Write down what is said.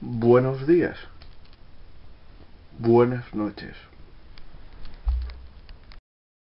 Buenos días. Buenas noches.